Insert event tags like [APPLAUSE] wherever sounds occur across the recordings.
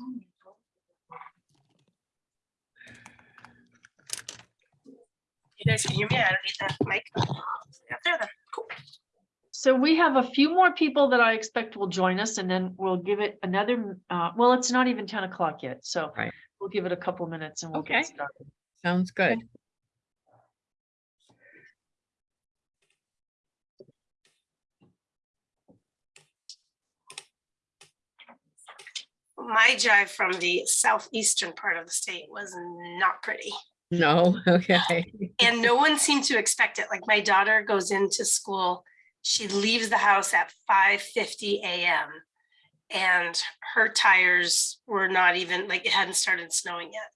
You guys can hear me? I don't need that mic. Up there then. Cool. So we have a few more people that I expect will join us and then we'll give it another, uh, well, it's not even ten o'clock yet, so. Right. We'll give it a couple minutes and we'll Okay. get started. Sounds good. My drive from the southeastern part of the state was not pretty. No, [LAUGHS] okay. And no one seemed to expect it. Like my daughter goes into school, she leaves the house at five fifty AM. And her tires were not even, like it hadn't started snowing yet.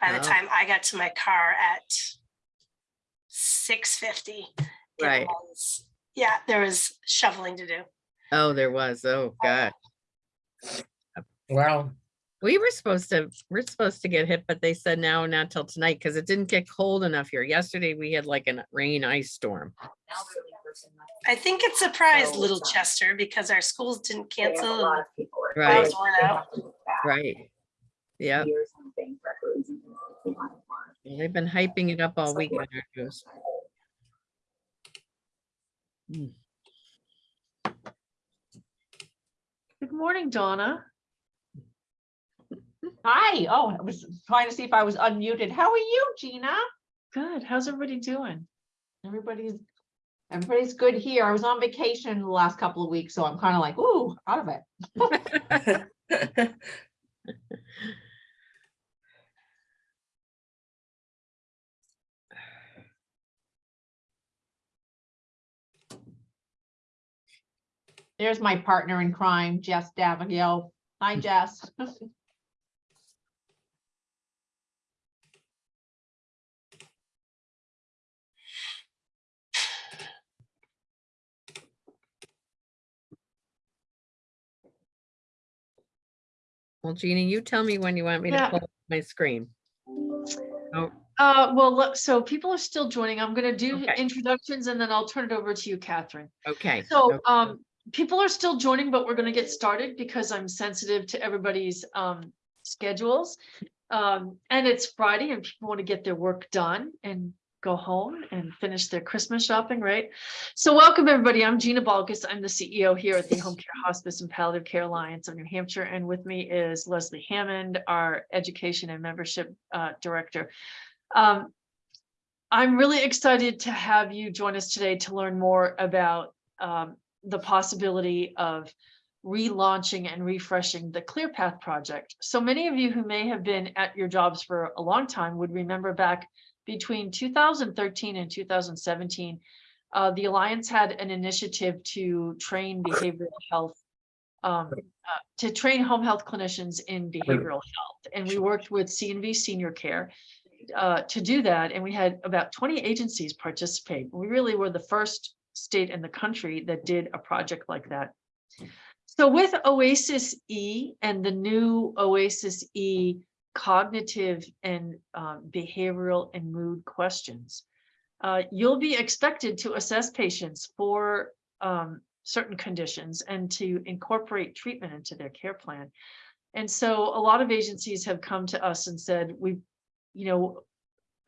By the Wow. time I got to my car at six fifty. Right. Yeah, there was shoveling to do. Oh, there was. Oh, um, God. Well, We were supposed to, we're supposed to get hit, but they said no, not till tonight because it didn't get cold enough here. Yesterday we had like a rain ice storm. I think it surprised Little Chester because our schools didn't They a cancel. lot and of people Right. Cars worn out. have to look back Right. Yeah, Years and things, records and things that they might have been hyping it up all week. on our news. Good morning, Donna. Hi, oh, I was trying to see if I was unmuted. How are you, Gina? Good. How's everybody doing? Everybody's, everybody's good here. I was on vacation the last couple of weeks, so I'm kind of like, ooh, out of it. [LAUGHS] There's my partner in crime, Jess Davigel. Hi, Jess. [LAUGHS] Well, Jeannie, you tell me when you want me to Yeah. pull up my screen. Uh, well, look, so people are still joining. I'm gonna do Okay. introductions and then I'll turn it over to you, Catherine. Okay. So, okay. um, people are still joining, but we're gonna get started because I'm sensitive to everybody's, um, schedules. Um, and it's Friday and people want to get their work done and go home and finish their Christmas shopping, right? So welcome, everybody. I'm Gina Balkus. I'm the CEO here at the Home Care Hospice and Palliative Care Alliance of New Hampshire. And with me is Leslie Hammond, our Education and Membership, uh, Director. Um, I'm really excited to have you join us today to learn more about um, the possibility of relaunching and refreshing the ClearPath project. So many of you who may have been at your jobs for a long time would remember back between 2013 and 2017, uh, the Alliance had an initiative to train behavioral health um, uh, to train home health clinicians in behavioral health. And we worked with CNV Senior Care uh, to do that, and we had about 20 agencies participate. We really were the first state in the country that did a project like that. So with Oasis E and the new Oasis E cognitive and um, behavioral and mood questions, uh, you'll be expected to assess patients for um, certain conditions and to incorporate treatment into their care plan. And so a lot of agencies have come to us and said, we, you know,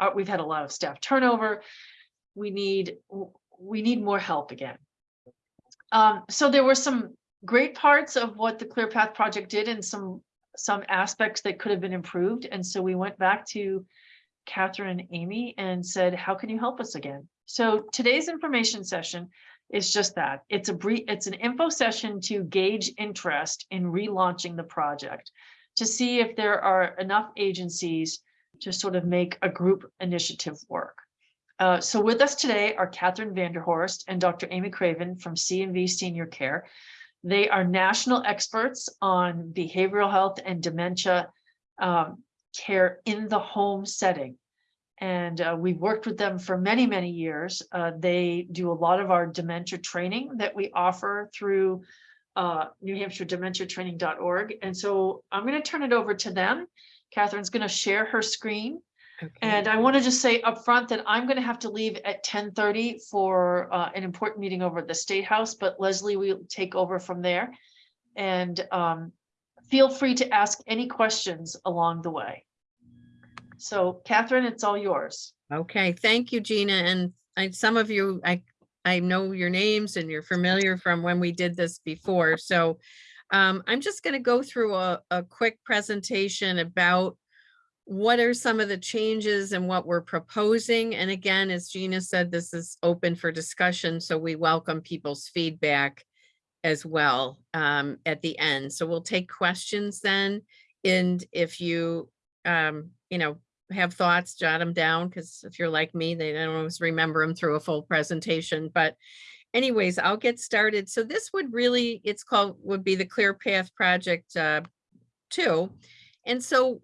uh, we've had a lot of staff turnover. We need, we need more help again. Um, so there were some great parts of what the ClearPath project did and some, some aspects that could have been improved. And so we went back to Catherine and Amy and said, how can you help us again? So today's information session is just that. It's a brief, it's an info session to gauge interest in relaunching the project, to see if there are enough agencies to sort of make a group initiative work. Uh, so with us today are Catherine Vanderhorst and Dr. Amy Craven from CNV Senior Care. They are national experts on behavioral health and dementia um, care in the home setting. And uh, we've worked with them for many, many years. Uh, they do a lot of our dementia training that we offer through uh, New Hampshire Dementia Training.org. And so I'm going to turn it over to them. Catherine's going to share her screen. And I want to just say upfront that I'm going to have to leave at ten thirty for uh, an important meeting over at the State House, but Leslie will take over from there. And um, feel free to ask any questions along the way. So Catherine, it's all yours. Okay, thank you, Gina. And I, some of you, I, I know your names and you're familiar from when we did this before. So um, I'm just going to go through a, a quick presentation about what are some of the changes and what we're proposing. And again, as Gina said, this is open for discussion, so we welcome people's feedback as well um, at the end. So we'll take questions then. And if you, um, you know, have thoughts, jot them down, because if you're like me, they don't always remember them through a full presentation. But anyways, I'll get started. So this would really, it's called, would be the Clear Path Project uh, two. And so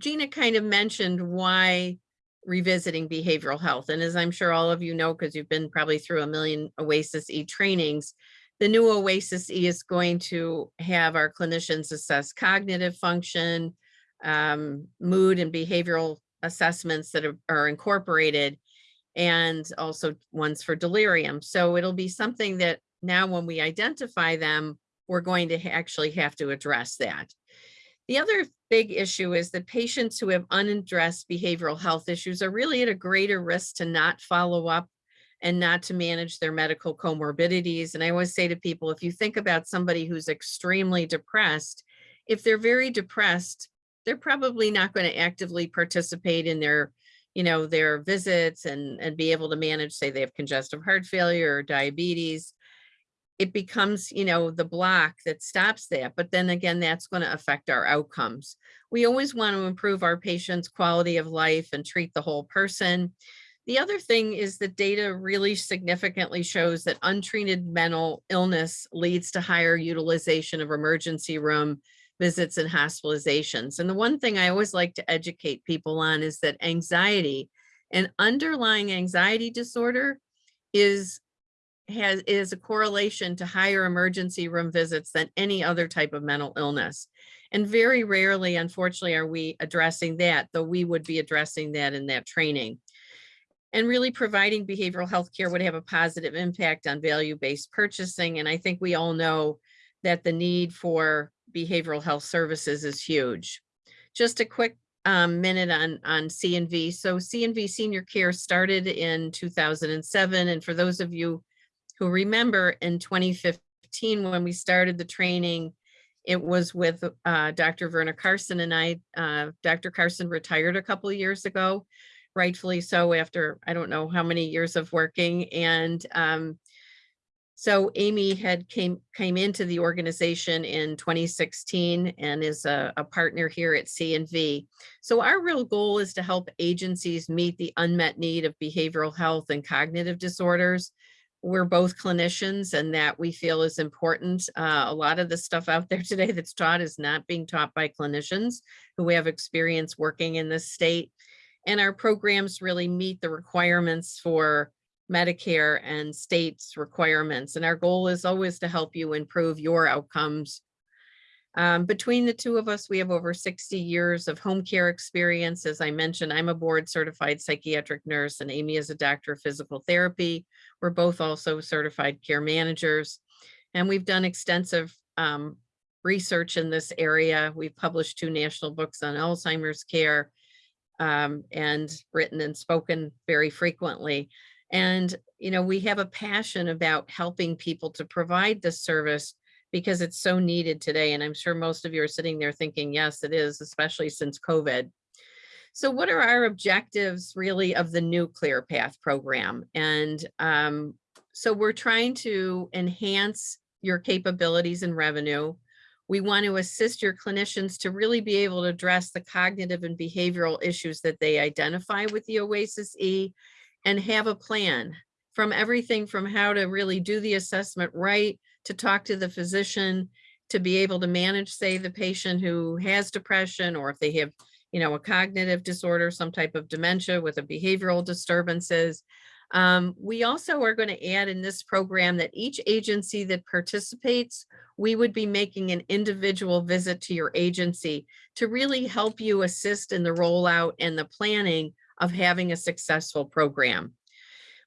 Gina kind of mentioned why revisiting behavioral health. And as I'm sure all of you know, because you've been probably through a million Oasis E trainings, the new Oasis E is going to have our clinicians assess cognitive function, um, mood and behavioral assessments that are, are incorporated and also ones for delirium. So it'll be something that now when we identify them, we're going to actually have to address that. The other big issue is that patients who have unaddressed behavioral health issues are really at a greater risk to not follow up and not to manage their medical comorbidities. And I always say to people, if you think about somebody who's extremely depressed, if they're very depressed, they're probably not going to actively participate in their, you know, their visits and, and be able to manage, say they have congestive heart failure or diabetes. It becomes, you know, the block that stops that. But then again, that's going to affect our outcomes. We always want to improve our patients' quality of life and treat the whole person. The other thing is that data really significantly shows that untreated mental illness leads to higher utilization of emergency room visits and hospitalizations. And the one thing I always like to educate people on is that anxiety, an underlying anxiety disorder is has is a correlation to higher emergency room visits than any other type of mental illness. And very rarely, unfortunately, are we addressing that, though we would be addressing that in that training. And really providing behavioral health care would have a positive impact on value-based purchasing. And I think we all know that the need for behavioral health services is huge. Just a quick um, minute on, on CNV. So CNV Senior Care started in 2007. And for those of you who remember in 2015, when we started the training, it was with uh, Dr. Verna Carson and I. Uh, Dr. Carson retired a couple of years ago, rightfully so after I don't know how many years of working. And um, so Amy had came came into the organization in 2016 and is a, a partner here at CNV. So our real goal is to help agencies meet the unmet need of behavioral health and cognitive disorders. We're both clinicians and that we feel is important. Uh, a lot of the stuff out there [LAUGHS] today that's taught is not being taught by clinicians who we have experience working in this state. And our programs really meet the requirements for Medicare and states requirements. And our goal is always to help you improve your outcomes. Um, between the two of us, we have over 60 years of home care experience. As I mentioned, I'm a board certified psychiatric nurse and Amy is a doctor of physical therapy. We're both also certified care managers. And we've done extensive um, research in this area. We've published two national books on Alzheimer's care um, and written and spoken very frequently. And, you know, we have a passion about helping people to provide this service because it's so needed today. And I'm sure most of you are sitting there thinking, yes, it is, especially since COVID. So what are our objectives really of the new Clear Path program? And um, so we're trying to enhance your capabilities and revenue. We want to assist your clinicians to really be able to address the cognitive and behavioral issues that they identify with the OASIS E and have a plan from everything from how to really do the assessment right, to talk to the physician, to be able to manage, say, the patient who has depression, or if they have, you know, a cognitive disorder, some type of dementia with a behavioral disturbances. Um, we also are going to add in this program that each agency that participates, we would be making an individual visit to your agency to really help you assist in the rollout and the planning of having a successful program.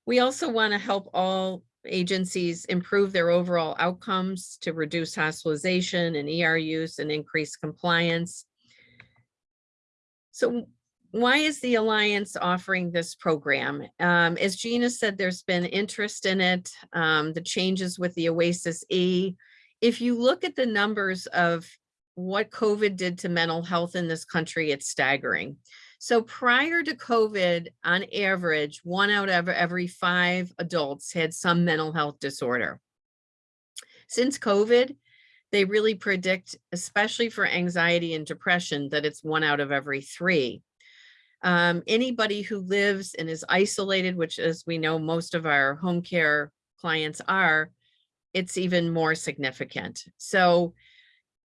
We also want to help all agencies improve their overall outcomes to reduce hospitalization and ER use and increase compliance. So why is the Alliance offering this program? Um, as Gina said, there's been interest in it, um, the changes with the Oasis E. If you look at the numbers of what COVID did to mental health in this country, it's staggering. So prior to COVID, on average, one out of every five adults had some mental health disorder. Since COVID, they really predict, especially for anxiety and depression, that it's one out of every three. Um, anybody who lives and is isolated, which as we know, most of our home care clients are, it's even more significant. So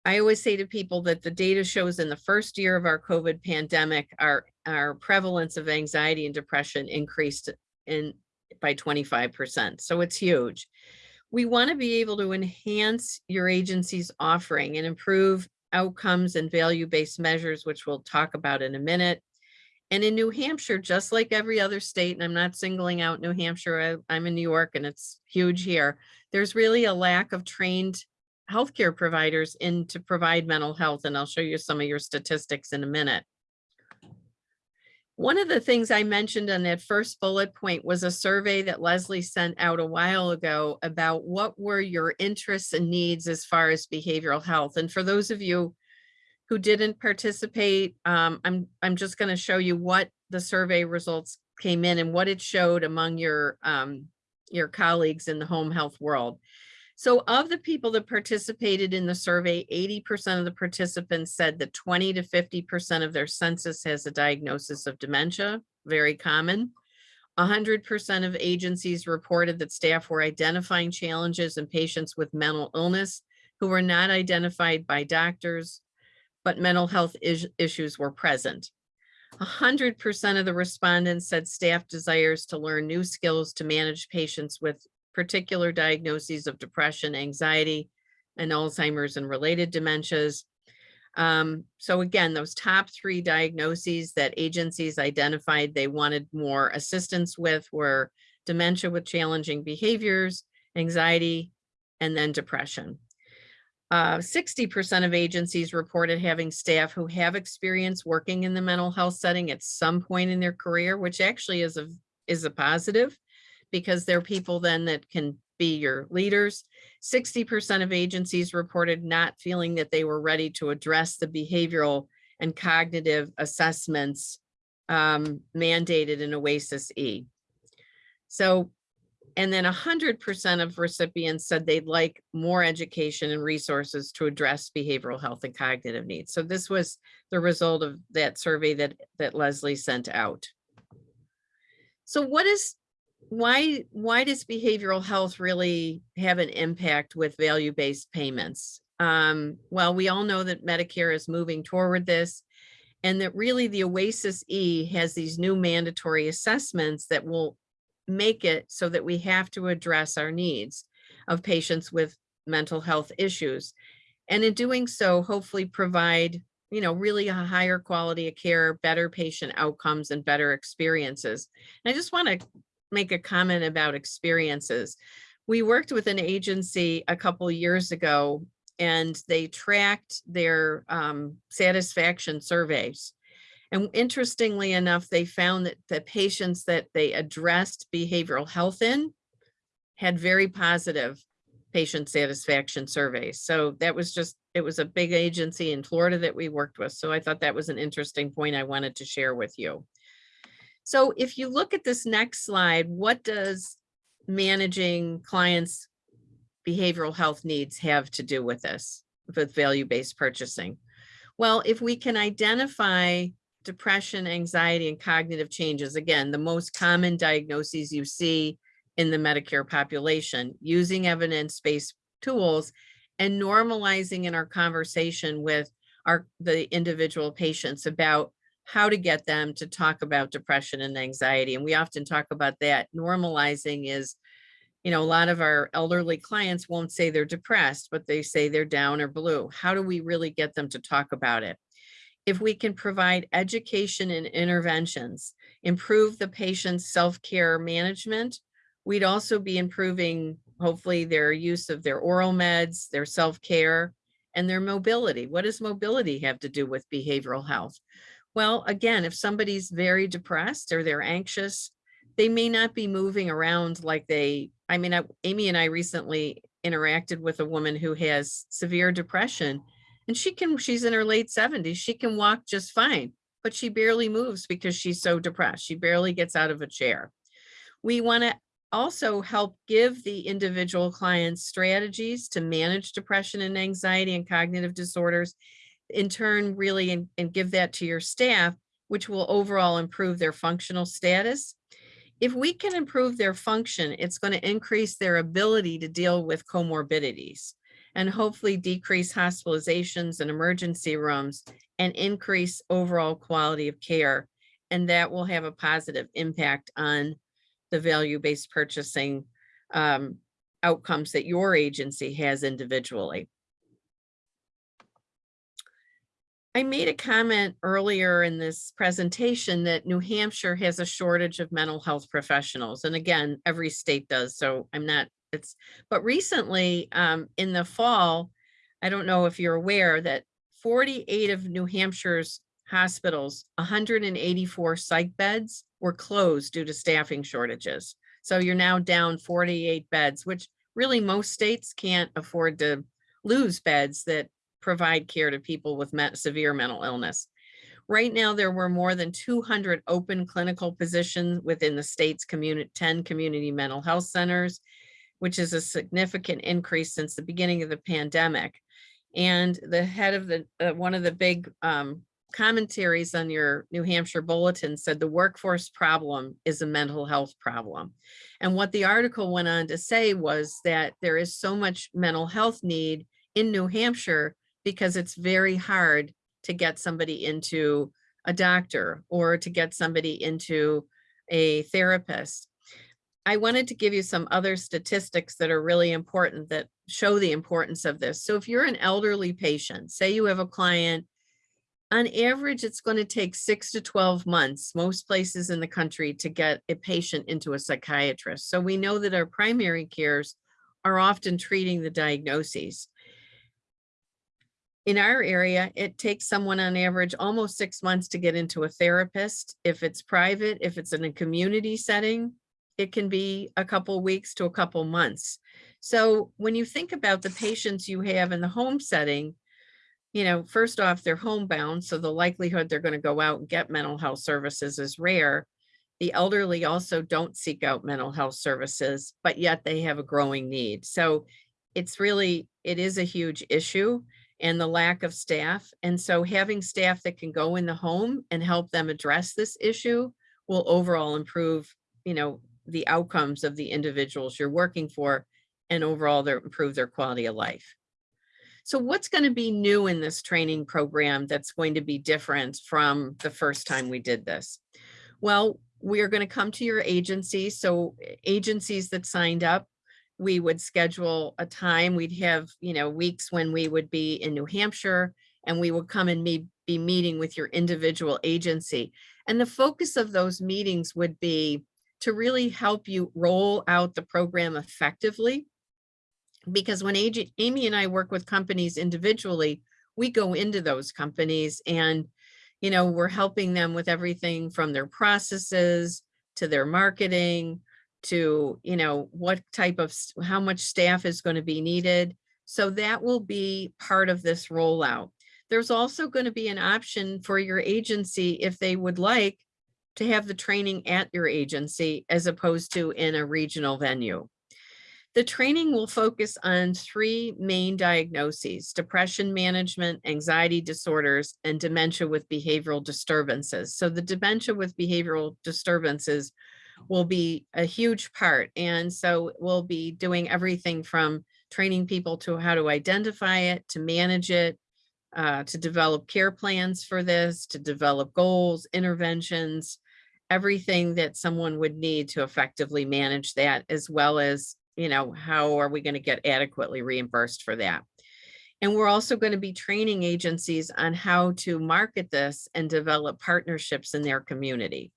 I always say to people that the data shows in the first year of our COVID pandemic, our, our prevalence of anxiety and depression increased in by 25%. So it's huge. We want to be able to enhance your agency's offering and improve outcomes and value-based measures, which we'll talk about in a minute. And in New Hampshire, just like every other state, and I'm not singling out New Hampshire, I, I'm in New York and it's huge here. There's really a lack of trained healthcare providers in to provide mental health, and I'll show you some of your statistics in a minute. One of the things I mentioned on that first bullet point was a survey that Leslie sent out a while ago about what were your interests and needs as far as behavioral health. And for those of you who didn't participate, um, I'm, I'm just going to show you what the survey results came in and what it showed among your, um, your colleagues in the home health world. So of the people that participated in the survey, 80% of the participants said that 20 to 50% of their census has a diagnosis of dementia, very common. 100% of agencies reported that staff were identifying challenges in patients with mental illness who were not identified by doctors, but mental health is issues were present. 100% of the respondents said staff desires to learn new skills to manage patients with particular diagnoses of depression, anxiety, and Alzheimer's and related dementias. Um, so again, those top three diagnoses that agencies identified they wanted more assistance with were dementia with challenging behaviors, anxiety, and then depression. 60% uh, of agencies reported having staff who have experience working in the mental health setting at some point in their career, which actually is a, is a positive because they're people then that can be your leaders. 60% of agencies reported not feeling that they were ready to address the behavioral and cognitive assessments um, mandated in OASIS E. So, and then 100% of recipients said they'd like more education and resources to address behavioral health and cognitive needs. So this was the result of that survey that, that Leslie sent out. So what is why why does behavioral health really have an impact with value-based payments? Um, well, we all know that Medicare is moving toward this and that really the OASIS E has these new mandatory assessments that will make it so that we have to address our needs of patients with mental health issues. And in doing so, hopefully provide, you know, really a higher quality of care, better patient outcomes and better experiences. And I just want to make a comment about experiences. We worked with an agency a couple years ago and they tracked their um, satisfaction surveys. And interestingly enough, they found that the patients that they addressed behavioral health in had very positive patient satisfaction surveys. So that was just, it was a big agency in Florida that we worked with. So I thought that was an interesting point I wanted to share with you. So if you look at this next slide, what does managing clients' behavioral health needs have to do with this, with value-based purchasing? Well, if we can identify depression, anxiety, and cognitive changes, again, the most common diagnoses you see in the Medicare population, using evidence-based tools and normalizing in our conversation with our the individual patients about how to get them to talk about depression and anxiety. And we often talk about that. Normalizing is, you know, a lot of our elderly clients won't say they're depressed, but they say they're down or blue. How do we really get them to talk about it? If we can provide education and interventions, improve the patient's self-care management, We'd also be improving, hopefully, their use of their oral meds, their self-care, and their mobility. What does mobility have to do with behavioral health? Well, again, if somebody's very depressed or they're anxious, they may not be moving around like they, I mean, I- Amy and I recently interacted with a woman who has severe depression and she can, she's in her late seventies, she can walk just fine, but she barely moves because she's so depressed. She barely gets out of a chair. We want to also help give the individual clients strategies to manage depression and anxiety and cognitive disorders. In turn, really, and, and give that to your staff, which will overall improve their functional status. If we can improve their function, it's going to increase their ability to deal with comorbidities and hopefully decrease hospitalizations and emergency rooms and increase overall quality of care. And that will have a positive impact on the value-based purchasing um, outcomes that your agency has individually. I made a comment earlier in this presentation that New Hampshire has a shortage of mental health professionals. And again, every state does, so I'm not, it's, but recently, um, in the fall, I don't know if you're aware that forty-eight of New Hampshire's hospitals, hundred and eighty-four psych beds were closed due to staffing shortages. So you're now down forty-eight beds, which really most states can't afford to lose beds that provide care to people with severe mental illness. Right now, there were more than two hundred open clinical positions within the state's community, ten community mental health centers, which is a significant increase since the beginning of the pandemic. And the head of the, uh, one of the big um, commentaries on your New Hampshire bulletin said the workforce problem is a mental health problem. And what the article went on to say was that there is so much mental health need in New Hampshire because it's very hard to get somebody into a doctor or to get somebody into a therapist. I wanted to give you some other statistics that are really important that show the importance of this. So if you're an elderly patient, say you have a client, on average, it's going to take six to 12 months, most places in the country, to get a patient into a psychiatrist. So we know that our primary cares are often treating the diagnoses. In our area, it takes someone on average almost six months to get into a therapist. If it's private, if it's in a community setting, it can be a couple weeks to a couple months. So when you think about the patients you have in the home setting, you know, first off, they're homebound, so the likelihood they're going to go out and get mental health services is rare. The elderly also don't seek out mental health services, but yet they have a growing need. So it's really, it is a huge issue and the lack of staff. And so having staff that can go in the home and help them address this issue will overall improve, you know, the outcomes of the individuals you're working for and overall their improve their quality of life. So what's going to be new in this training program that's going to be different from the first time we did this? Well, we are going to come to your agency. So eh, agencies that signed up, we would schedule a time. We'd have, you know, weeks when we would be in New Hampshire and we would come and me be meeting with your individual agency. And the focus of those meetings would be to really help you roll out the program effectively. Because when Amy and I work with companies individually, we go into those companies and, you know, we're helping them with everything from their processes to their marketing to, you know, what type of, how much staff is going to be needed. So that will be part of this rollout. There's also going to be an option for your agency if they would like to have the training at your agency as opposed to in a regional venue. The training will focus on three main diagnoses, depression management, anxiety disorders, and dementia with behavioral disturbances. So the dementia with behavioral disturbances will be a huge part. And so we'll be doing everything from training people to how to identify it, to manage it, uh, to develop care plans for this, to develop goals, interventions, everything that someone would need to effectively manage that, as well as, you know, how are we going to get adequately reimbursed for that? And we're also going to be training agencies on how to market this and develop partnerships in their community.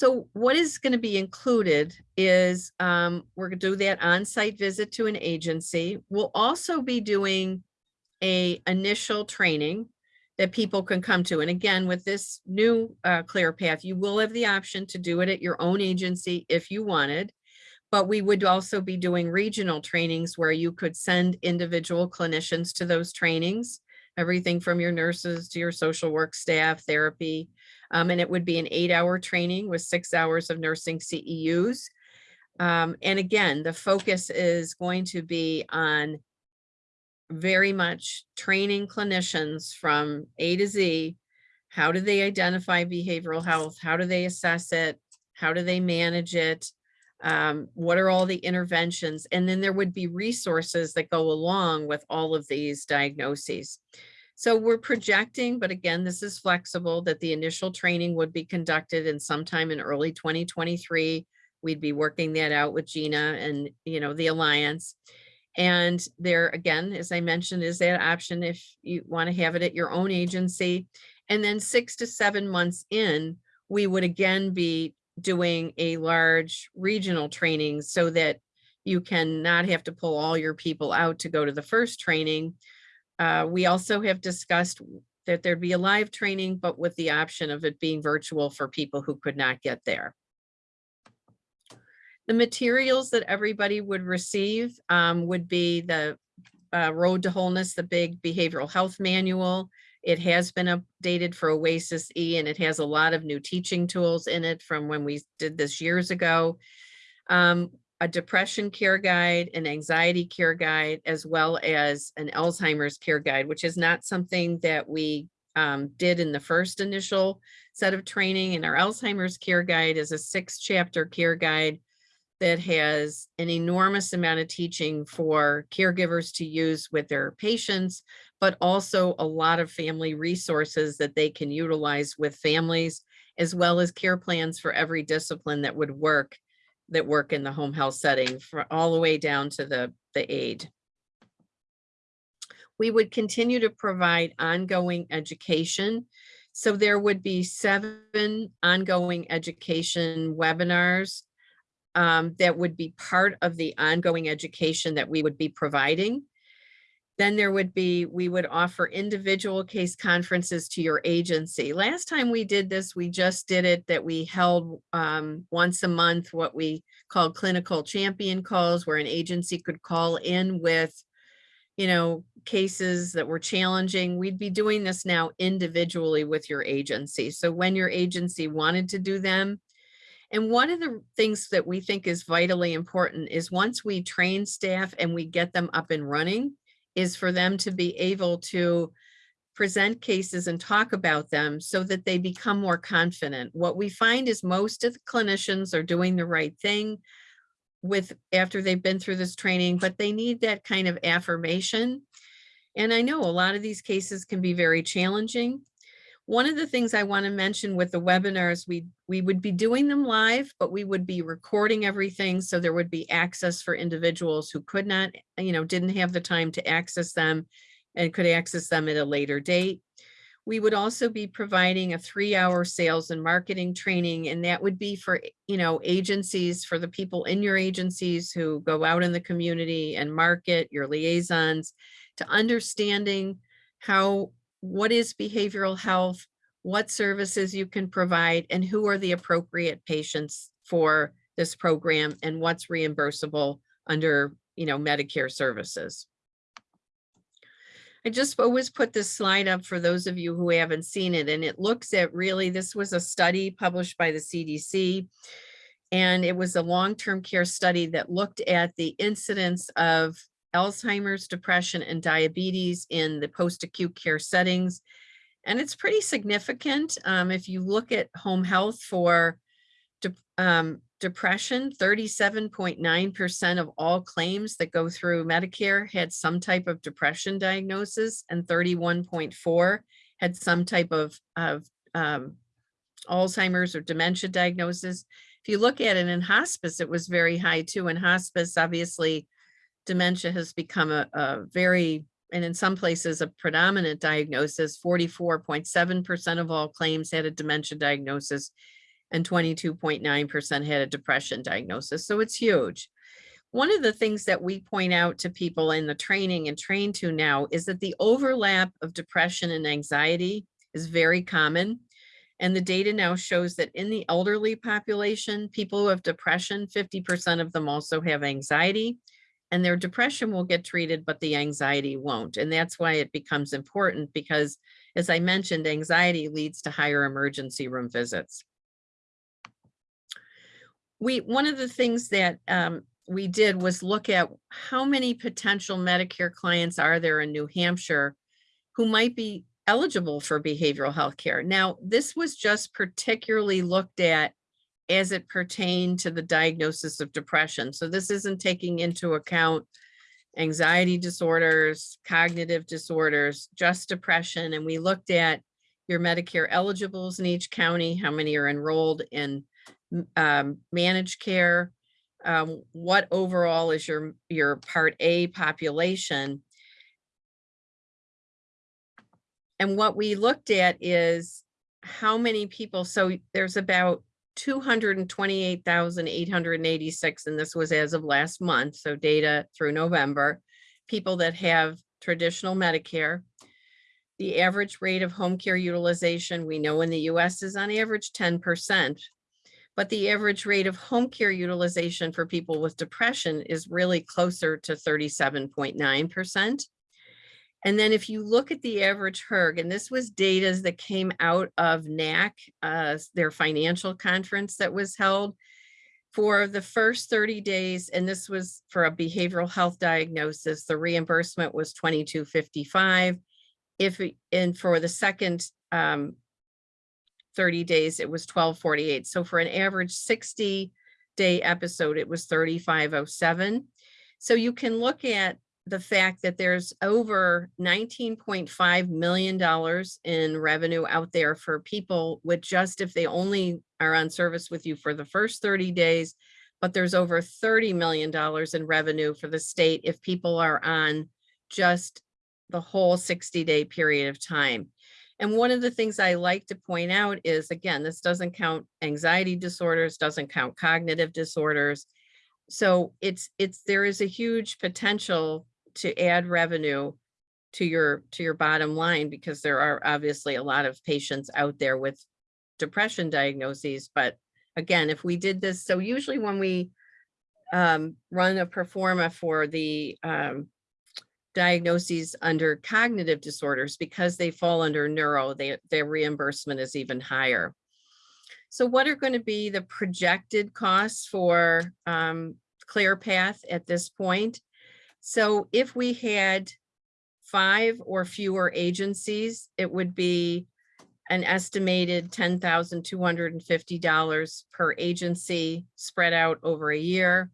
So what is going to be included is, um, we're gonna do that on-site visit to an agency. We'll also be doing a initial training that people can come to. And again, with this new, uh, Clear Path, you will have the option to do it at your own agency if you wanted. But we would also be doing regional trainings where you could send individual clinicians to those trainings. Everything from your nurses to your social work staff, therapy. Um, and it would be an eight-hour training with six hours of nursing CEUs. Um, and again, the focus is going to be on very much training clinicians from A to Z. How do they identify behavioral health? How do they assess it? How do they manage it? Um, what are all the interventions? And then there would be resources that go along with all of these diagnoses. So we're projecting, but again, this is flexible, that the initial training would be conducted in sometime in early 2023. We'd be working that out with Gina and, you know, the Alliance. And there, again, as I mentioned, is that option if you want to have it at your own agency. And then six to seven months in, we would again be doing a large regional training so that you can not have to pull all your people out to go to the first training. Uh, we also have discussed that there'd be a live training, but with the option of it being virtual for people who could not get there. The materials that everybody would receive um, would be the uh, Road to Wholeness, the big behavioral health manual. It has been updated for Oasis E and it has a lot of new teaching tools in it from when we did this years ago. Um, a depression care guide, an anxiety care guide, as well as an Alzheimer's care guide, which is not something that we um, did in the first initial set of training. And our Alzheimer's care guide is a six chapter care guide that has an enormous amount of teaching for caregivers to use with their patients, but also a lot of family resources that they can utilize with families, as well as care plans for every discipline that would work, that work in the home health setting, for all the way down to the, the aid. We would continue to provide ongoing education. So there would be seven ongoing education webinars um, that would be part of the ongoing education that we would be providing. Then there would be, we would offer individual case conferences to your agency. Last time we did this, we just did it that we held um, once a month, what we called clinical champion calls, where an agency could call in with, you know, cases that were challenging. We'd be doing this now individually with your agency. So when your agency wanted to do them, and one of the things that we think is vitally important is once we train staff and we get them up and running, is for them to be able to present cases and talk about them so that they become more confident. What we find is most of the clinicians are doing the right thing with after they've been through this training, but they need that kind of affirmation. And I know a lot of these cases can be very challenging. One of the things I want to mention with the webinars, we, we would be doing them live, but we would be recording everything. So there would be access for individuals who could not, you know, didn't have the time to access them and could access them at a later date. We would also be providing a three hour sales and marketing training, and that would be for, you know, agencies, for the people in your agencies who go out in the community and market your liaisons to understanding how what is behavioral health, what services you can provide, and who are the appropriate patients for this program and what's reimbursable under, you know, Medicare services. I just always put this slide up for those of you who haven't seen it, and it looks at really, this was a study published by the CDC. And it was a long-term care study that looked at the incidence of Alzheimer's, depression, and diabetes in the post-acute care settings. And it's pretty significant. Um, if you look at home health for de um, depression, 37.9% of all claims that go through Medicare had some type of depression diagnosis and 31.4 had some type of, of um, Alzheimer's or dementia diagnosis. If you look at it in hospice, it was very high too. In hospice, obviously, dementia has become a, a very, and in some places, a predominant diagnosis. 44.7% of all claims had a dementia diagnosis. and twenty-two point nine percent had a depression diagnosis. So it's huge. One of the things that we point out to people in the training and train to now is that the overlap of depression and anxiety is very common. And the data now shows that in the elderly population, people who have depression, fifty percent of them also have anxiety. And their depression will get treated, but the anxiety won't. And that's why it becomes important because, as I mentioned, anxiety leads to higher emergency room visits. We, one of the things that um, we did was look at how many potential Medicare clients are there in New Hampshire who might be eligible for behavioral health care. Now, this was just particularly looked at as it pertained to the diagnosis of depression. So this isn't taking into account anxiety disorders, cognitive disorders, just depression. And we looked at your Medicare eligibles in each county, how many are enrolled in um, managed care, um, what overall is your, your Part A population. And what we looked at is how many people, so there's about two hundred and twenty-eight thousand eight hundred and eighty-six, and this was as of last month, so data through November. People that have traditional Medicare. The average rate of home care utilization, we know in the US is on average ten percent. But the average rate of home care utilization for people with depression is really closer to thirty-seven point nine percent. And then if you look at the average HERG, and this was data that came out of NAHC, uh, their financial conference that was held for the first 30 days, and this was for a behavioral health diagnosis, the reimbursement was 2255. If, and for the second um, 30 days, it was 1248. So for an average 60 day episode, it was 3507. So you can look at the fact that there's over nineteen point five million dollars in revenue out there for people with just if they only are on service with you for the first thirty days. But there's over thirty million dollars in revenue for the state if people are on just the whole sixty day period of time. And one of the things I like to point out is, again, this doesn't count anxiety disorders, doesn't count cognitive disorders. So it's, it's, there is a huge potential to add revenue to your, to your bottom line because there are obviously a lot of patients out there with depression diagnoses. But again, if we did this, so usually when we um, run a performa for the um, diagnoses under cognitive disorders, because they fall under neuro, they, their reimbursement is even higher. So what are going to be the projected costs for um, ClearPath at this point? So if we had five or fewer agencies, it would be an estimated ten thousand two hundred and fifty dollars per agency spread out over a year.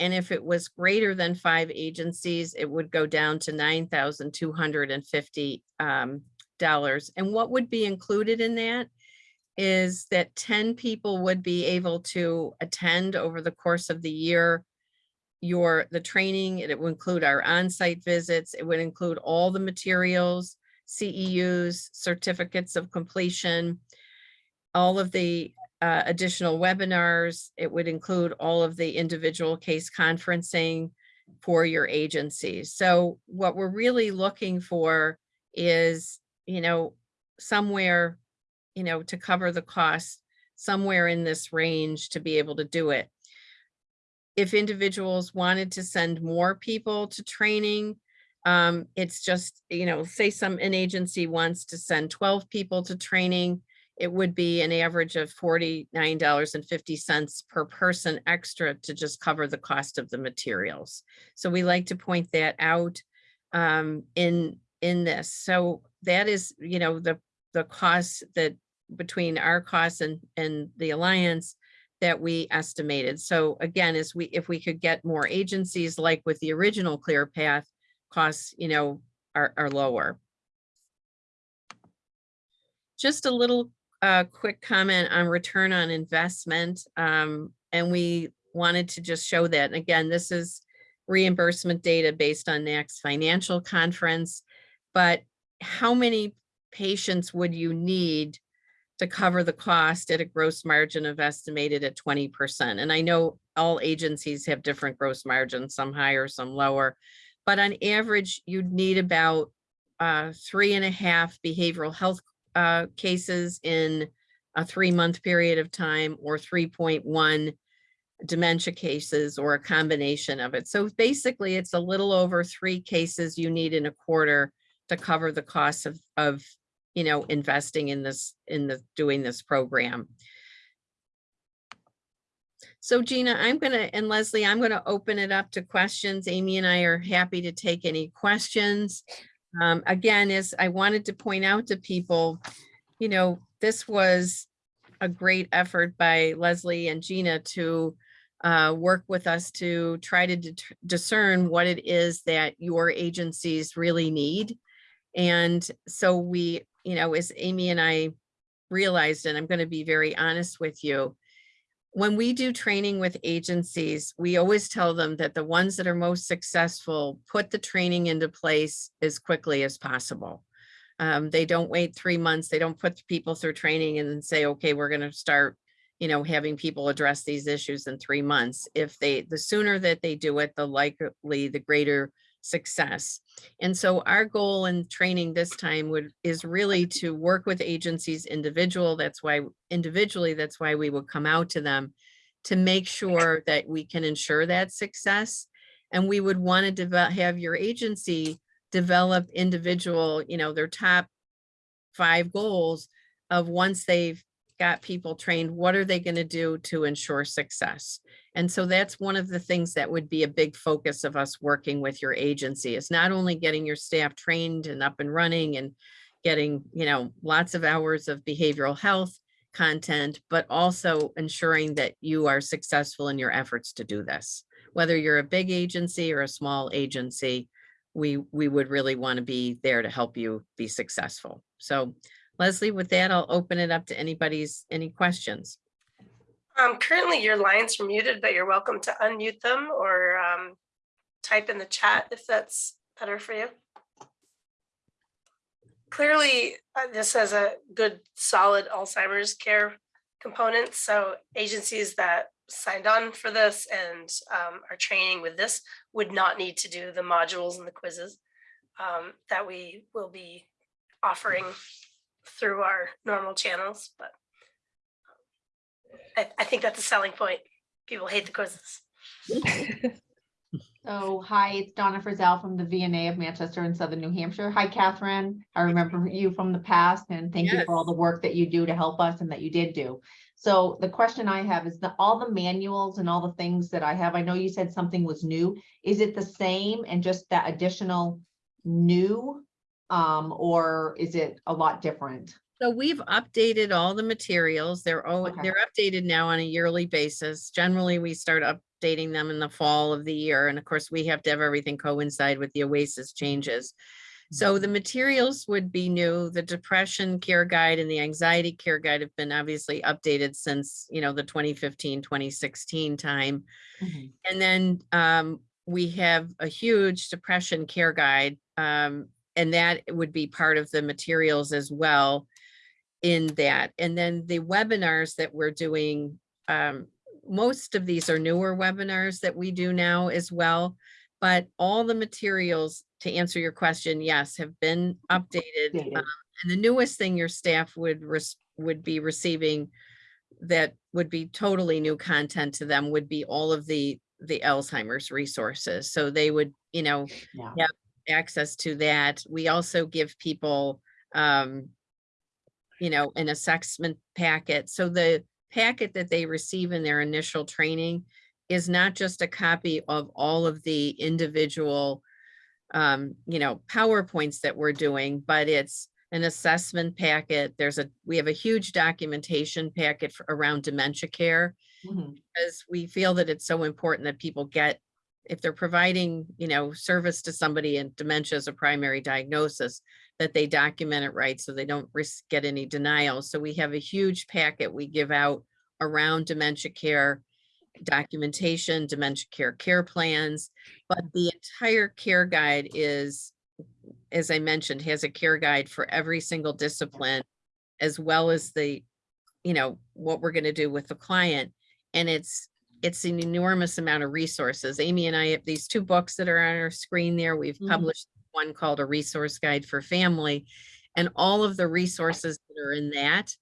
And if it was greater than five agencies, it would go down to nine thousand two hundred and fifty um, dollars. And what would be included in that is that ten people would be able to attend over the course of the year your, the training, it would include our on-site visits, it would include all the materials, CEUs, certificates of completion, all of the uh, additional webinars, it would include all of the individual case conferencing for your agencies. So what we're really looking for is, you know, somewhere, you know, to cover the cost, somewhere in this range to be able to do it if individuals wanted to send more people to training, um, it's just, you know, say some, an agency wants to send twelve people to training, it would be an average of forty-nine dollars and fifty cents per person extra to just cover the cost of the materials. So we like to point that out um, in, in this. So that is, you know, the, the cost that between our costs and, and the Alliance that we estimated. So again, as we, if we could get more agencies like with the original Clear Path, costs, you know, are, are lower. Just a little uh, quick comment on return on investment. Um, and we wanted to just show that. And Again, this is reimbursement data based on NAHC's financial conference. But how many patients would you need to cover the cost at a gross margin of estimated at twenty percent. And I know all agencies have different gross margins, some higher, some lower. But on average, you'd need about uh, three and a half behavioral health uh, cases in a three-month period of time or three point one dementia cases or a combination of it. So basically, it's a little over three cases you need in a quarter to cover the cost of, of, you know, investing in this, in the, doing this program. So Gina, I'm gonna, and Leslie, I'm gonna open it up to questions. Amy and I are happy to take any questions. Um, again, as I wanted to point out to people, you know, this was a great effort by Leslie and Gina to uh, work with us to try to discern what it is that your agencies really need. And so we, you know, as Amy and I realized, and I'm going to be very honest with you, when we do training with agencies, we always tell them that the ones that are most successful put the training into place as quickly as possible. Um, they don't wait three months. They don't put people through training and then say, okay, we're going to start, you know, having people address these issues in three months. If they, the sooner that they do it, the likely, the greater success. And so our goal in training this time would, is really to work with agencies individual. That's why individually, that's why we would come out to them to make sure that we can ensure that success. And we would want to have your agency develop individual, you know, their top five goals of once they've got people trained, what are they going to do to ensure success? And so that's one of the things that would be a big focus of us working with your agency is not only getting your staff trained and up and running and getting, you know, lots of hours of behavioral health content, but also ensuring that you are successful in your efforts to do this. Whether you're a big agency or a small agency, we, we would really want to be there to help you be successful. So Leslie, with that, I'll open it up to anybody's, any questions. Um, currently your lines are muted, but you're welcome to unmute them or um, type in the chat if that's better for you. Clearly, uh, this has a good, solid Alzheimer's care component. So agencies that signed on for this and um, are training with this would not need to do the modules and the quizzes um, that we will be offering through our normal channels, but I, I think that's a selling point. People hate the quizzes. [LAUGHS] So, hi, it's Donna Frizzell from the VNA of Manchester and Southern New Hampshire. Hi, Catherine. I remember you from the past and thank you for all the work that you do to help us and that you did do. So the question I have is the, all the manuals and all the things that I have, I know you said something was new. Is it the same and just that additional new? Um, or is it a lot different? So we've updated all the materials. They're, all Okay. they're updated now on a yearly basis. Generally, we start updating them in the fall of the year. And of course, we have to have everything coincide with the OASIS changes. So the materials would be new. The depression care guide and the anxiety care guide have been obviously updated since, you know, the 2015, 2016 time. And then um, we have a huge depression care guide. Um, and that would be part of the materials as well in that. And then the webinars that we're doing, um, most of these are newer webinars that we do now as well. But all the materials, to answer your question, yes, have been updated. Um, And the newest thing your staff would, would be receiving that would be totally new content to them would be all of the, the Alzheimer's resources. So they would, you know, Yeah. access to that. We also give people, um, you know, an assessment packet. So the packet that they receive in their initial training is not just a copy of all of the individual, um, you know, PowerPoints that we're doing, but it's an assessment packet. There's a, we have a huge documentation packet for, around dementia care Mhm. because we feel that it's so important that people get, if they're providing, you know, service to somebody and dementia is a primary diagnosis, that they document it right so they don't risk get any denials. So we have a huge packet we give out around dementia care documentation, dementia care care plans, but the entire care guide is, as I mentioned, has a care guide for every single discipline as well as the, you know, what we're gonna do with the client. And it's, it's an enormous amount of resources. Amy and I have these two books that are on our screen there. We've Mhm. published one called A Resource Guide for Family. And all of the resources that are in that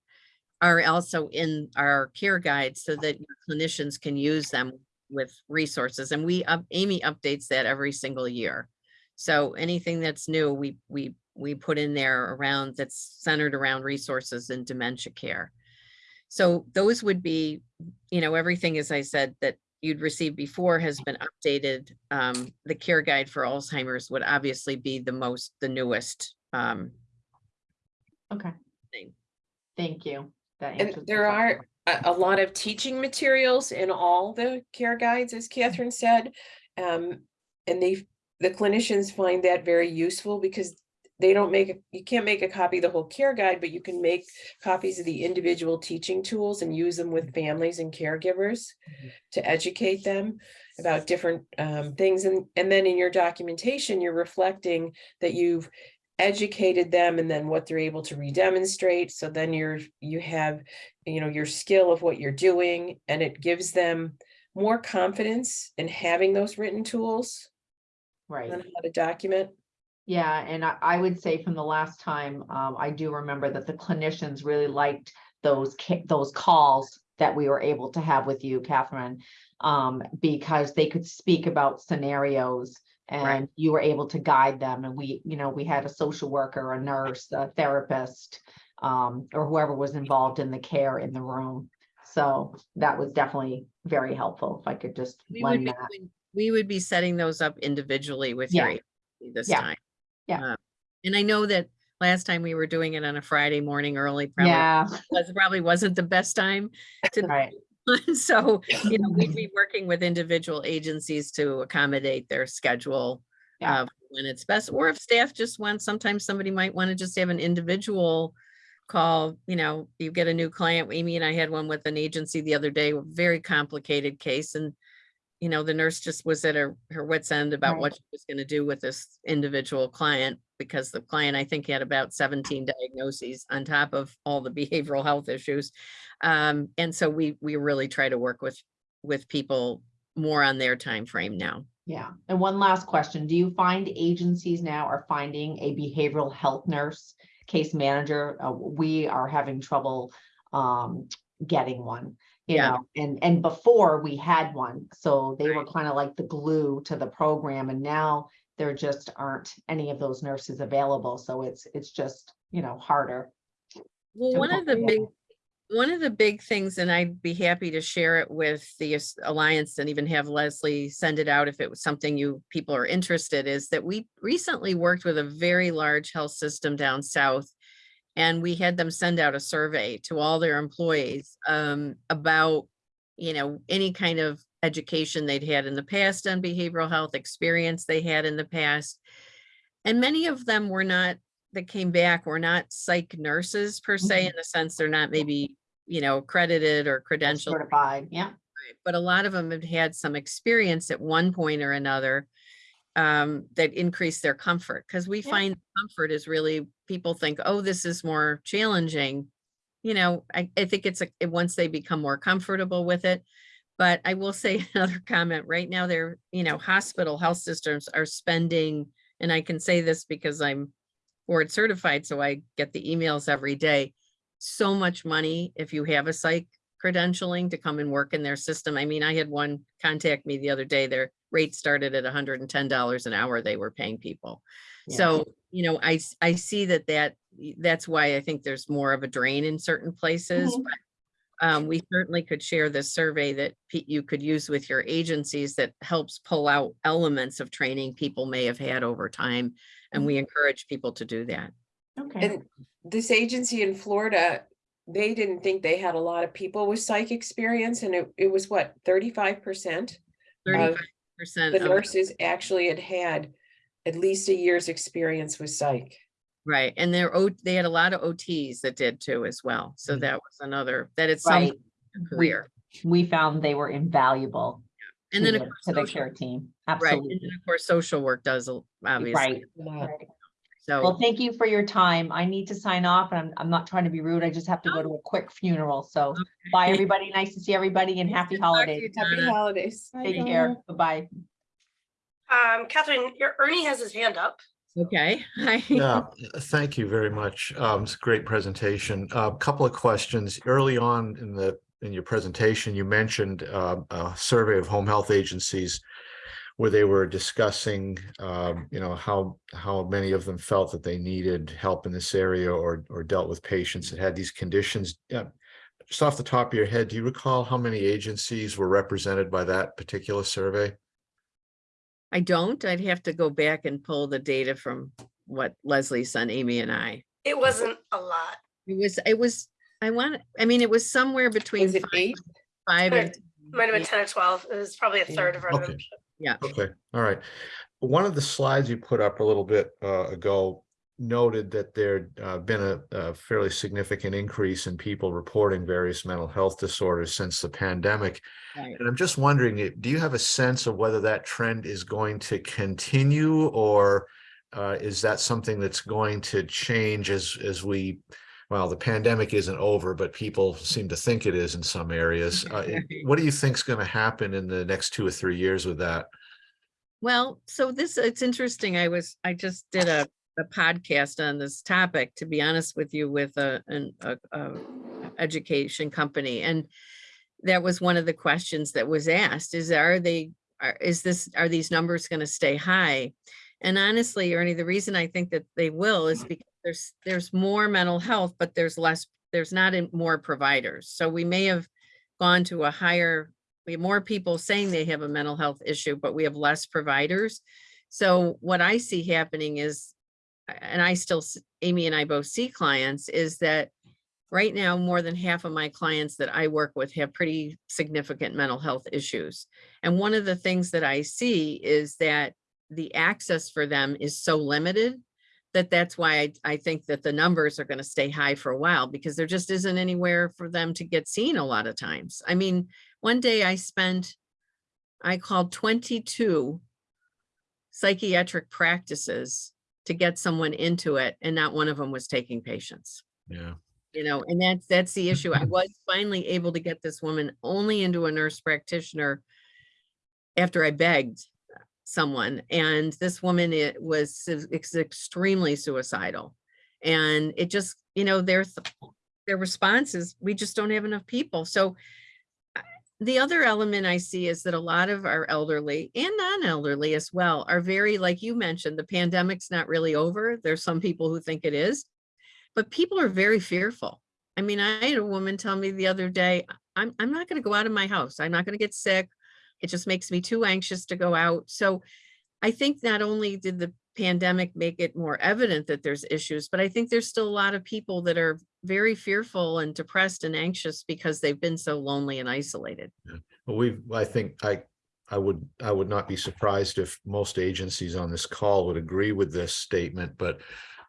are also in our care guide so that clinicians can use them with resources. And we, up Amy updates that every single year. So anything that's new, we, we, we put in there around, that's centered around resources in dementia care. So those would be, you know, everything, as I said, that you'd received before has been updated. Um, the care guide for Alzheimer's would obviously be the most, the newest. Um, Okay. Thing. Thank you. That And answers my there are question. a, a lot of teaching materials in all the care guides, as Catherine said. Um, and they, the clinicians find that very useful because they don't make, you can't make a copy of the whole care guide, but you can make copies of the individual teaching tools and use them with families and caregivers to educate them about different um, things. And, and then in your documentation, you're reflecting that you've educated them and then what they're able to redemonstrate. So then you're, you have, you know, your skill of what you're doing and it gives them more confidence in having those written tools Right. on how to document. Yeah, and I, I would say from the last time, um, I do remember that the clinicians really liked those, ca- those calls that we were able to have with you, Catherine. Um, because they could speak about scenarios Right. and you were able to guide them. And we, you know, we had a social worker, a nurse, a therapist, um, or whoever was involved in the care in the room. So that was definitely very helpful, if I could just We would lend be, that. doing- we would be setting those up individually with your Yeah. agency this Yeah. time. Yeah. Uh, And I know that last time we were doing it on a Friday morning early, probably Yeah, [LAUGHS] was, probably wasn't the best time to [LAUGHS] right. [LAUGHS] So, you know, we'd be working with individual agencies to accommodate their schedule. Yeah. uh, When it's best, or if staff just wants, sometimes somebody might want to just have an individual call, you know, you get a new client. Amy and I had one with an agency the other day, a very complicated case and you know, the nurse just was at her, her wit's end about Right. what she was gonna do with this individual client. Because the client, I think, had about seventeen diagnoses on top of all the [LAUGHS] behavioral health issues. Um, and so we, we really try to work with, with people more on their time frame now. Yeah, and one last question, do you find agencies now are finding a behavioral health nurse, case manager? Uh, we are having trouble um getting one. You Yeah. know, and and before we had one, so they were kind of like the glue to the program and now there just aren't any of those nurses available, so it's it's just, you know, harder. Well, one of the big, one of the big things, and I'd be happy to share it with the Alliance and even have Leslie send it out if it was something you, people are interested, is that we recently worked with a very large health system down south. And we had them send out a survey to all their employees um, about, you know, any kind of education they'd had in the past on behavioral health experience they had in the past. And many of them were not that came back were not psych nurses per se, Mhm. in the sense they're not maybe, you know, accredited or credentialed, Certified, yeah, but a lot of them had had some experience at one point or another um, that increase their comfort, because we Yeah. find comfort is really, people think, oh, this is more challenging. You know, I, I think it's a, once they become more comfortable with it. But I will say [LAUGHS] another comment, right now, they're, you know, hospital health systems are spending, and I can say this because I'm board certified, so I get the emails every day. So much money if you have a psych credentialing to come and work in their system. I mean, I had one contact me the other day, their rates started at $110 an hour they were paying people. Yeah. So, you know, I, I see that, that that's why I think there's more of a drain in certain places. Mm -hmm. but, um, we certainly could share this survey that you could use with your agencies that helps pull out elements of training people may have had over time. And we mm-hmm. encourage people to do that. Okay. And this agency in Florida, they didn't think they had a lot of people with psych experience and it, it was what, 35%? 35% percent The of, nurses actually had had at least a year's experience with psych. right, and they're, they had a lot of OTs that did too as well. So mm-hmm. that was another, that it's some right. career. We found they were invaluable And then, to of course, to the social- care team, right, and then of course, social work does, obviously. Right, a lot. right. Well, thank you for your time. I need to sign off and I'm, I'm not trying to be rude. I just have to go to a quick funeral. So bye, everybody. Nice to see everybody and happy Good talk to holidays. Happy Donna. holidays. Take care. Bye-bye. Um, Catherine, your Ernie has his hand up. okay. Hi. Yeah, thank you very much. Um, it's a great presentation. A couple of questions. Early on in the, in your presentation, you mentioned uh, a survey of home health agencies where they were discussing, um, you know, how, how many of them felt that they needed help in this area or, or dealt with patients that had these conditions. Yeah, Just off the top of your head, do you recall how many agencies were represented by that particular survey? I don't. I'd have to go back and pull the data from what Leslie's son, Amy and I. It wasn't a lot. It was, it was, I want, I mean, it was somewhere between Was it five eight? five and. Might have been ten or twelve. It was probably a Yeah. third of our Okay. membership. Okay, all right. One of the slides you put up a little bit uh, ago noted that there had uh, been a a fairly significant increase in people reporting various mental health disorders since the pandemic. Right. And I'm just wondering, eh, do you have a sense of whether that trend is going to continue or uh, is that something that's going to change as, as we, well, the pandemic isn't over, but people seem to think it is in some areas. [LAUGHS] Uh, What do you think's going to happen in the next two or three years with that? Well, so this, it's interesting. I was, I just did a, a podcast on this topic, to be honest with you, with a, an, a, a education company. And that was one of the questions that was asked is, are they, are, is this, are these numbers going to stay high? And honestly, Ernie, the reason I think that they will is because there's, there's more mental health, but there's less, there's not more providers. So we may have gone to a higher we have more people saying they have a mental health issue, but we have less providers. So what I see happening is, and I still, Amy and I both see clients, is that right now, more than half of my clients that I work with have pretty significant mental health issues. And one of the things that I see is that the access for them is so limited that that's why I, I think that the numbers are going to stay high for a while because there just isn't anywhere for them to get seen a lot of times. I mean, one day I spent, I called 22 psychiatric practices to get someone into it and not one of them was taking patients. Yeah. You know, and that's, that's the issue. I was [LAUGHS] finally able to get this woman only into a nurse practitioner after I begged someone and this woman, it was extremely suicidal. And it just, you know, their, their response is, we just don't have enough people. So the other element I see is that a lot of our elderly and non-elderly as well are very, like you mentioned, the pandemic's not really over. There's some people who think it is, but people are very fearful. I mean, I had a woman tell me the other day, I'm, I'm not going to go out of my house. I'm not going to get sick. It just makes me too anxious to go out. So I think not only did the pandemic make it more evident that there's issues, but I think there's still a lot of people that are very fearful and depressed and anxious because they've been so lonely and isolated. Well, we've, I think I, I would, I would not be surprised if most agencies on this call would agree with this statement, but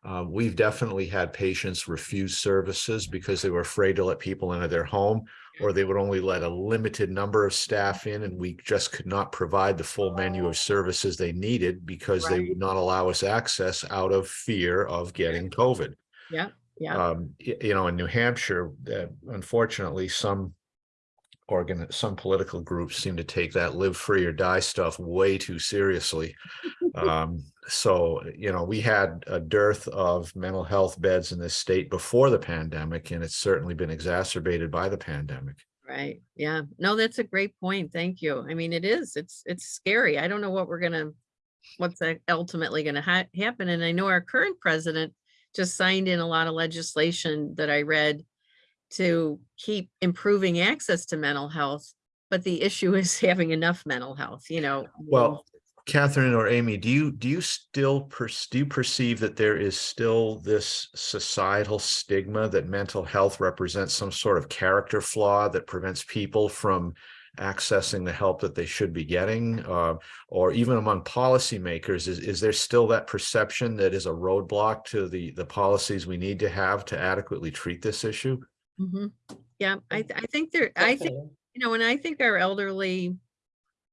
uh, we've definitely had patients refuse services because they were afraid to let people into their home or they would only let a limited number of staff in and we just could not provide the full menu of services they needed because they would not allow us access out of fear of getting COVID. Yeah, yeah. Um, you know, in New Hampshire, uh, unfortunately, some organ, some political groups seem to take that live free or die stuff way too seriously. [LAUGHS] Um, so, you know, we had a dearth of mental health beds in this state before the pandemic, and it's certainly been exacerbated by the pandemic. Right, yeah. No, that's a great point. Thank you. I mean, it is, it's, it's scary. I don't know what we're gonna, what's ultimately gonna ha- happen. And I know our current president just signed in a lot of legislation that I read to keep improving access to mental health. But the issue is [LAUGHS] having enough mental health, you know. Well, Catherine or Amy, do you, do you still, per- do you perceive that there is still this societal stigma that mental health represents some sort of character flaw that prevents people from accessing the help that they should be getting? Uh, or even among policymakers, is, is there still that perception that is a roadblock to the, the policies we need to have to adequately treat this issue? mhm. Yeah, I, th- I think there, I think you know, and I think our elderly,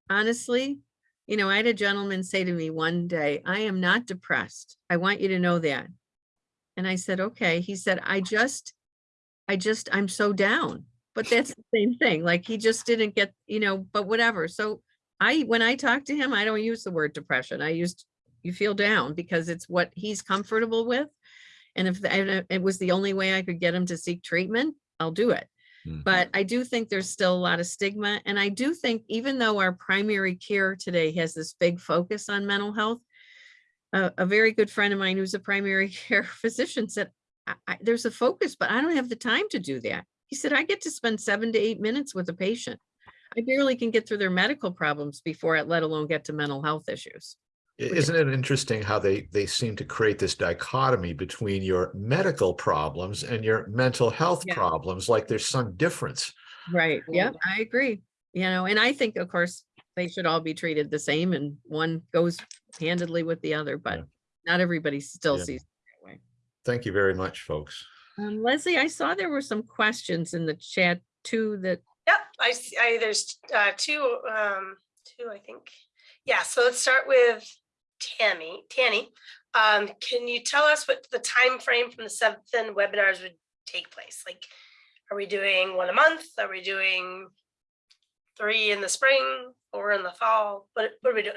honestly, You know, I had a gentleman say to me one day, I am not depressed. I want you to know that. And I said, okay. He said, I just, I just, I'm so down. But that's the same thing. Like he just didn't get, you know, but whatever. So I, when I talk to him, I don't use the word depression. I used, you feel down because it's what he's comfortable with. And if it was the only way I could get him to seek treatment, I'll do it. Mhm. But I do think there's still a lot of stigma. And I do think even though our primary care today has this big focus on mental health, a, a very good friend of mine who's a primary [LAUGHS] care physician said, I, I, there's a focus, but I don't have the time to do that. He said, I get to spend seven to eight minutes with a patient. I barely can get through their medical problems before it, let alone get to mental health issues. I- Isn't it interesting how they, they seem to create this dichotomy between your medical problems and your mental health Yeah. problems, like there's some difference. Right. Yeah. I agree. You know, and I think, of course, they should all be treated the same and one goes handedly with the other, but Yeah. not everybody still Yeah. sees it that way. Thank you very much, folks. Um, Leslie, I saw there were some questions in the chat too that, Yep, I, see- I, there's uh, two, um, two, I think. Yeah, so let's start with Tammy, Tanny. Um, can you tell us what the time frame from the seven webinars would take place? Like, are we doing one a month? Are we doing three in the spring or in the fall? What, what are we doing?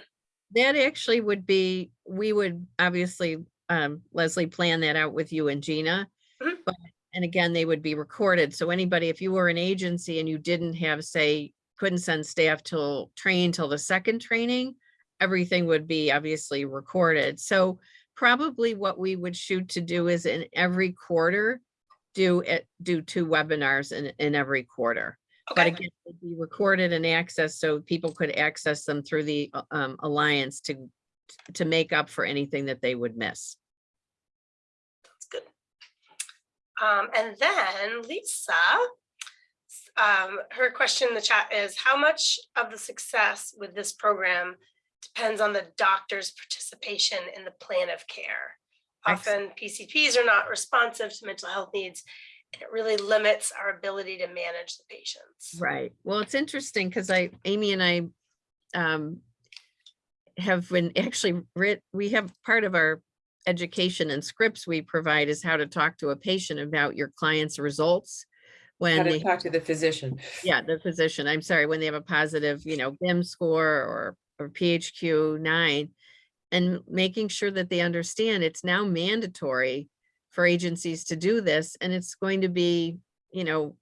that actually would be, we would obviously, um, Leslie, plan that out with you and Gina. Mhm. But, and again, they would be recorded. So anybody, if you were an agency and you didn't have, say, couldn't send staff till train till the second training, everything would be obviously recorded. So probably what we would shoot to do is in every quarter, do it, do two webinars in, in every quarter. But again, they'd be recorded and accessed so people could access them through the uh, um, Alliance to, to make up for anything that they would miss. that's good. Um, and then Lisa, um, her question in the chat is, how much of the success with this program depends on the doctor's participation in the plan of care? Often PCPs are not responsive to mental health needs, and it really limits our ability to manage the patients. Right. Well, it's interesting because I, Amy and I um, have been actually writ, we have part of our education and scripts we provide is how to talk to a patient about your client's results. How When to they talk to the physician. yeah, the physician, I'm sorry, when they have a positive, you know, BIMS score or, or PHQ nine. And making sure that they understand it's now mandatory for agencies to do this and it's going to be, you know,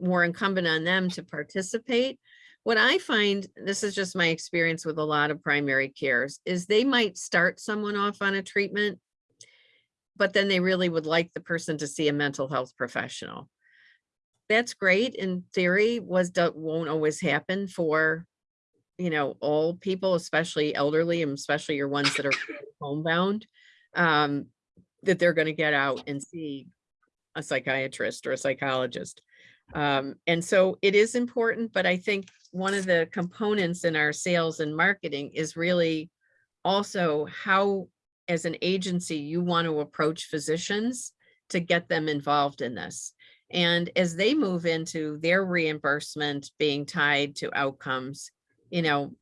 more incumbent on them to participate. What I find, this is just my experience with a lot of primary cares, is they might start someone off on a treatment, but then they really would like the person to see a mental health professional that's great in theory was won't always happen for you know all people especially elderly and especially your ones that are [COUGHS] homebound um that they're going to get out and see a psychiatrist or a psychologist. Um and so it is important but i think one of the components in our sales and marketing is really also how as an agency you want to approach physicians to get them involved in this. And as they move into their reimbursement being tied to outcomes, you know,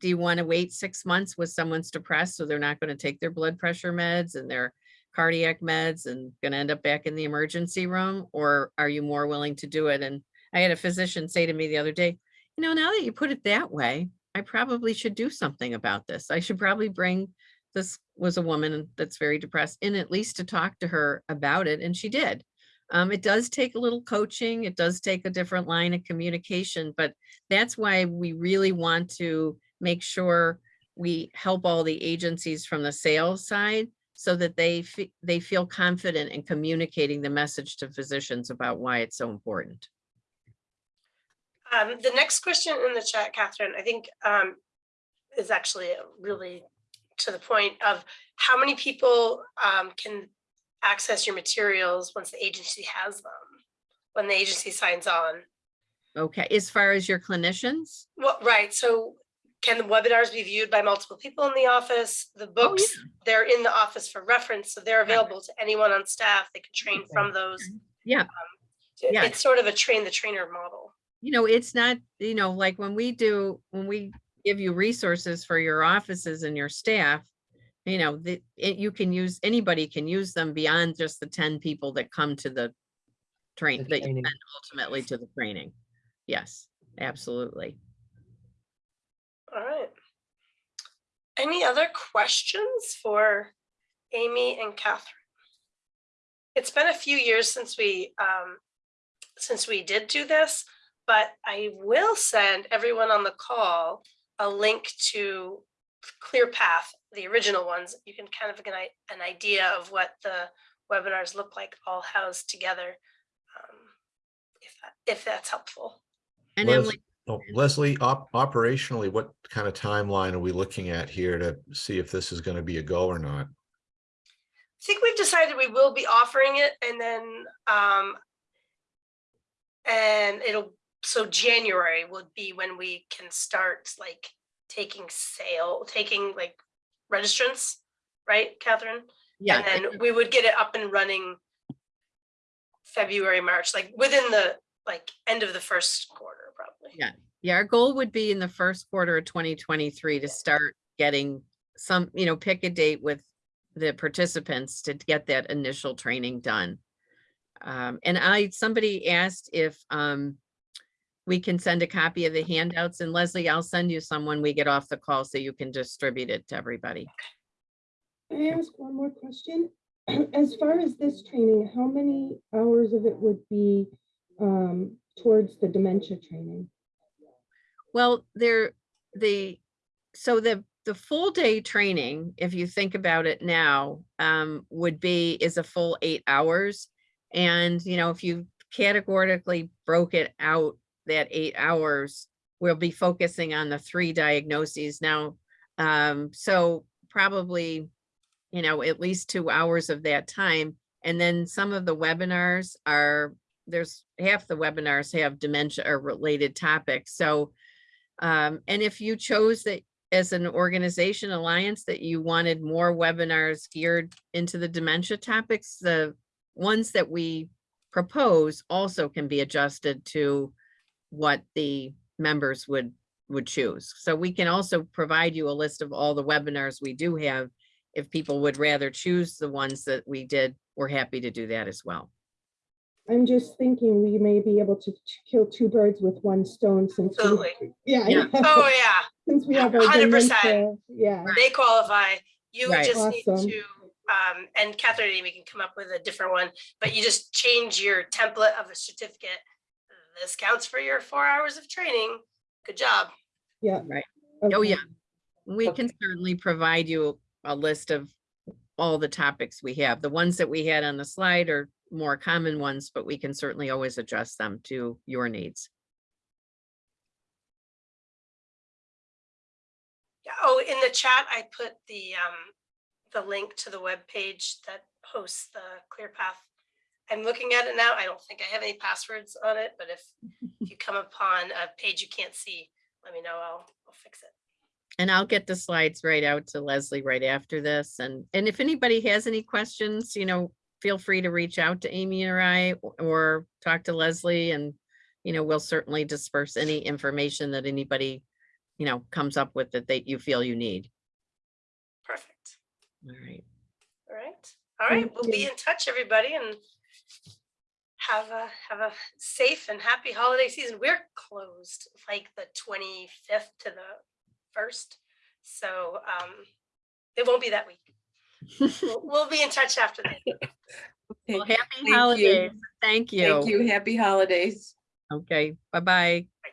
do you want to wait six months with someone's depressed so they're not going to take their blood pressure meds and their cardiac meds and going to end up back in the emergency room? Or are you more willing to do it? And I had a physician say to me the other day, you know, now that you put it that way, I probably should do something about this. I should probably bring this was a woman that's very depressed in at least to talk to her about it. And she did. Um, it does take a little coaching. It does take a different line of communication, but that's why we really want to make sure we help all the agencies from the sales side so that they they feel confident in communicating the message to physicians about why it's so important. Um, the next question in the chat, Catherine, I think um, is actually really to the point of how many people um, can access your materials once the agency has them, when the agency signs on. Okay, as far as your clinicians? Well, right, so can the webinars be viewed by multiple people in the office? The oh, books, they're in the office for reference, so they're available to anyone on staff. They can train Okay. from those. Yeah. Um, it- Yeah. It's sort of a train the trainer model. you know, it's not, you know, like when we do, when we give you resources for your offices and your staff. You know, the, it- you can use, anybody can use them beyond just the ten people that come to the train, The that you training. send ultimately to the training. Yes, absolutely. All right. Any other questions for Amy and Catherine? It's been a few years since we, um, since we did do this, but I will send everyone on the call a link to ClearPath, the original ones. You can kind of get an an idea of what the webinars look like all housed together. um, If, that- if that's helpful. And Les- Emily, oh, Leslie, op- operationally, what kind of timeline are we looking at here to see if this is going to be a go or not? I think we've decided we will be offering it and then, um, and it'll, so January would be when we can start like taking sale, taking like registrants, right, Catherine? yeah, And then we would get it up and running February, March, like within the, like, end of the first quarter, probably. Yeah. Yeah, our goal would be in the first quarter of twenty twenty-three to start getting some, you know, pick a date with the participants to get that initial training done. Um, and I, somebody asked if, um, we can send a copy of the handouts and Leslie, I'll send you some when we get off the call so you can distribute it to everybody. Can I ask one more question? [CLEARS THROAT] As far as this training, how many hours of it would be um, towards the dementia training? Well, there, the, so the, the full day training, if you think about it now, um, would be, is a full eight hours. And, you know, if you categorically broke it out, that eight hours, we'll be focusing on the three diagnoses now. Um, so probably, you know, at least two hours of that time. And then some of the webinars are, there's half the webinars have dementia or related topics. So um, and if you chose that as an organization alliance that you wanted more webinars geared into the dementia topics, the ones that we propose also can be adjusted to what the members would would choose. So we can also provide you a list of all the webinars we do have. If people would rather choose the ones that we did, we're happy to do that as well. I'm just thinking we may be able to kill two birds with one stone since. we- Absolutely. Yeah. I Yeah. Oh, yeah. [LAUGHS] Since we have our 100%. dementia, yeah. they qualify. You Right. just need to, um, and Catherine and Amy can come up with a different one, but you just change your template of a certificate. This counts for your four hours of training. Good job. Yeah. Right. Oh, yeah. We can certainly provide you a list of all the topics we have. The ones that we had on the slide are more common ones, but we can certainly always adjust them to your needs. Yeah, oh, in the chat, I put the, um, the link to the web page that hosts the ClearPath. I'm looking at it now. I don't think I have any passwords on it, but if if [LAUGHS] you come upon a page you can't see, let me know. I'll, I'll fix it. And I'll get the slides right out to Leslie right after this. And, and if anybody has any questions, you know, feel free to reach out to Amy or I or talk to Leslie and, you know, we'll certainly disperse any information that anybody, you know, comes up with that they, you feel you need. Perfect. All right. All right. All right. Thank We'll be in touch, everybody, and have a, have a safe and happy holiday season. We're closed like the twenty-fifth to the first. So, um, it won't be that week. [LAUGHS] We'll, we'll be in touch after that. [LAUGHS] Well, happy you. holidays. Thank you. Thank you. Happy holidays. Okay, bye-bye. Bye.